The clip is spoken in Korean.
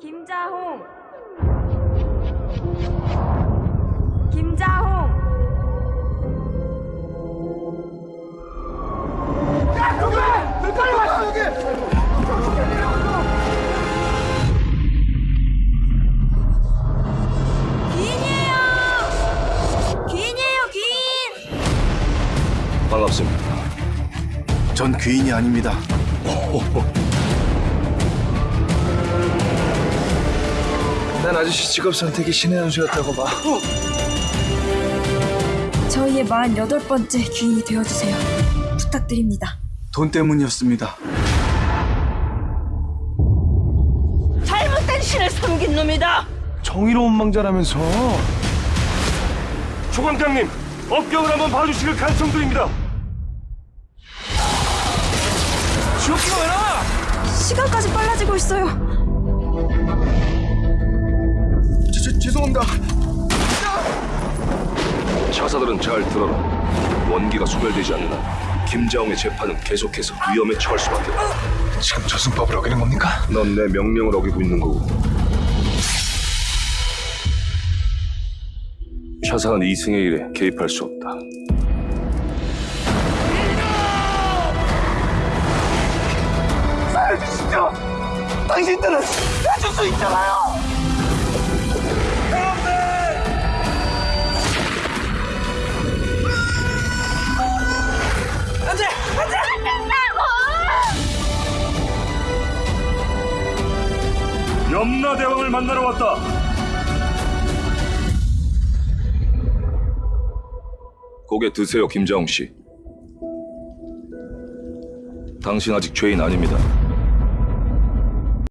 김자홍. 김자홍. 귀인이에요. 귀인이에요 귀인. 반갑습니다. 전 귀인이 아닙니다. 난 아저씨 직업 선택이 신의 한 수였다고 봐. 저희의 48번째 귀인이 되어주세요 부탁드립니다 돈 때문이었습니다. 잘못된 신을 섬긴 놈이다. 정의로운 망자라면서. 초광장님 업경을 한번 봐주시길 간청드립니다. 지옥기가 왜 나와? 시간까지 빨라지고 있어요 죄송합니다. 자사들은 잘 들어라. 원기가 소멸되지 않는 한 김자홍의 재판은 계속해서 위험에 처할 수밖에 없다. 지금 저승법을 어기는 겁니까? 넌 내 명령을 어기고 있는 거고. 차사는 이승의 일에 개입할 수 없다. 살려주시죠. 당신들은 해줄 수 있잖아요. 염라대왕을 만나러 왔다. 고개 드세요, 김자홍 씨. 당신 아직 죄인 아닙니다.